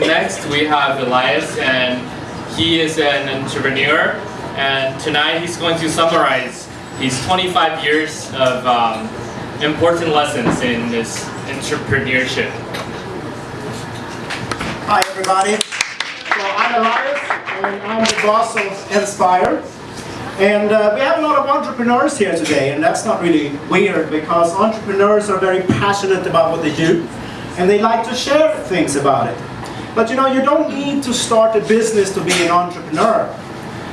next we have Elias, and he is an entrepreneur. And tonight he's going to summarize his 25 years of um, important lessons in this entrepreneurship. Hi everybody. So I'm Elias and I'm the boss of Inspire. And uh, we have a lot of entrepreneurs here today and that's not really weird because entrepreneurs are very passionate about what they do and they like to share things about it. But you know, you don't need to start a business to be an entrepreneur.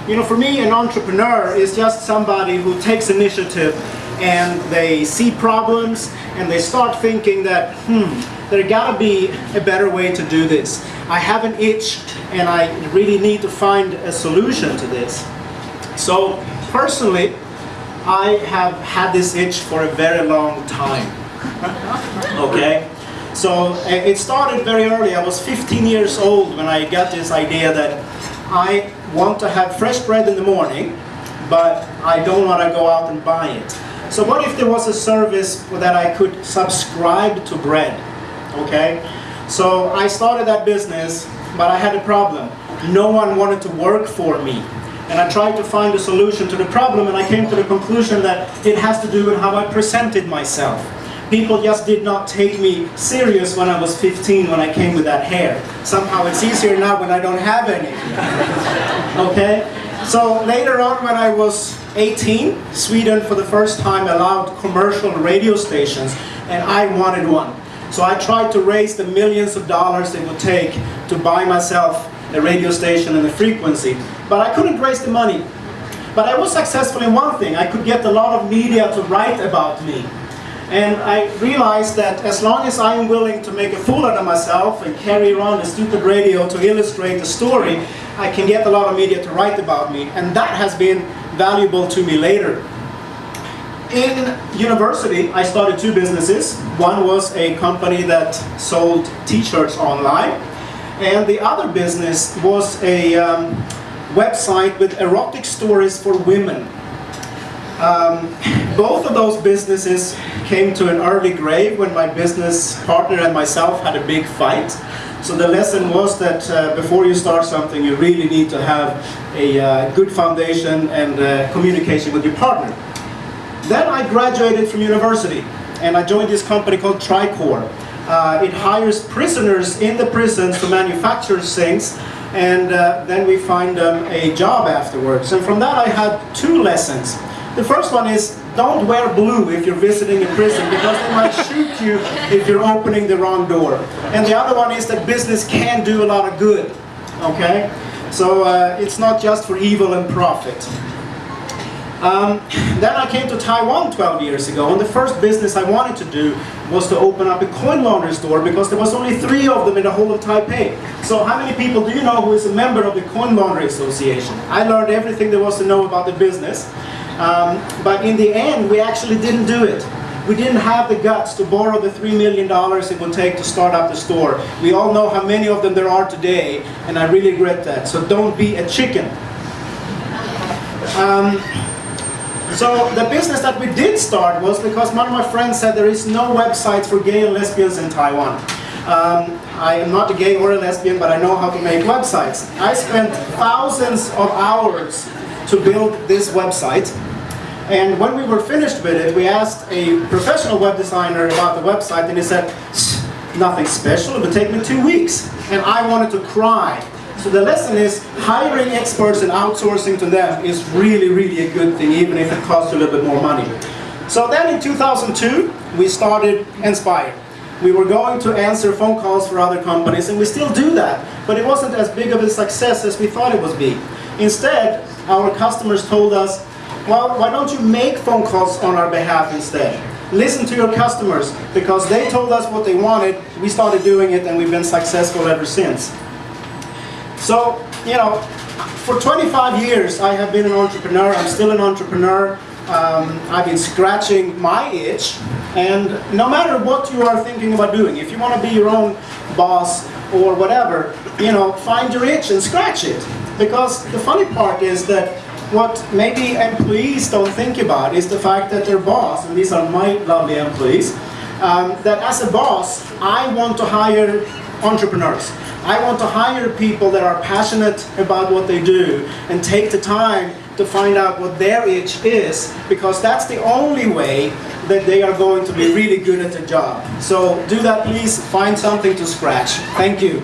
You know, for me, an entrepreneur is just somebody who takes initiative and they see problems and they start thinking that, hmm, there gotta be a better way to do this. I have an itch and I really need to find a solution to this. So personally, I have had this itch for a very long time. okay? So eh, it started very early. I was 15 years old when I got this idea that I want to have fresh bread in the morning, but I don't want to go out and buy it. So what if there was a service that I could subscribe to bread? Okay? So I started that business, but I had a problem. No one wanted to work for me. And I tried to find a solution to the problem and I came to the conclusion that it has to do with how I presented myself. People just did not take me serious when I was 15 when I came with that hair. Somehow it's easier now when I don't have any. okay? So later on when I was 18, Sweden for the first time allowed commercial radio stations and I wanted one. So I tried to raise the millions of dollars it would take to buy myself a radio station and a frequency. But I couldn't raise the money. But I was successful in one thing. I could get a lot of media to write about me. And I realized that as long as I am willing to make a fool out of myself and carry around a stupid radio to illustrate the story, I can get a lot of media to write about me. And that has been valuable to me later. In university, I started two businesses. One was a company that sold t-shirts online. And the other business was a um, website with erotic stories for women. Um, both of those businesses came to an early grave when my business partner and myself had a big fight. So the lesson was that uh, before you start something, you really need to have a uh, good foundation and uh, communication with your partner. Then I graduated from university and I joined this company called Tricor. Uh, it hires prisoners in the prisons to manufacture things and uh, then we find them a job afterwards. And from that I had two lessons. The first one is don't wear blue if you're visiting a prison because they might shoot you if you're opening the wrong door. And the other one is that business can do a lot of good. Okay? So uh, it's not just for evil and profit. Um, then I came to Taiwan 12 years ago and the first business I wanted to do was to open up a coin laundry store because there was only three of them in the whole of Taipei. So how many people do you know who is a member of the Coin Laundry Association? I learned everything there was to know about the business. Um, but in the end, we actually didn't do it. We didn't have the guts to borrow the $3 million it would take to start up the store. We all know how many of them there are today, and I really regret that. So don't be a chicken. Um, so the business that we did start was because one of my friends said there is no website for gay and lesbians in Taiwan. Um, I am not a gay or a lesbian, but I know how to make websites. I spent thousands of hours to build this website. And when we were finished with it, we asked a professional web designer about the website and he said, nothing special, it would take me two weeks. And I wanted to cry. So the lesson is hiring experts and outsourcing to them is really, really a good thing, even if it costs a little bit more money. So then in 2002, we started Inspire. We were going to answer phone calls for other companies, and we still do that, but it wasn't as big of a success as we thought it would be. Instead, our customers told us, well, why don't you make phone calls on our behalf instead? Listen to your customers, because they told us what they wanted, we started doing it, and we've been successful ever since. So, you know, for 25 years I have been an entrepreneur, I'm still an entrepreneur. Um, I've been scratching my itch, and no matter what you are thinking about doing, if you want to be your own boss or whatever, you know, find your itch and scratch it. Because the funny part is that what maybe employees don't think about is the fact that their boss, and these are my lovely employees, um, that as a boss, I want to hire entrepreneurs. I want to hire people that are passionate about what they do and take the time to find out what their itch is because that's the only way that they are going to be really good at the job. So do that please, find something to scratch. Thank you.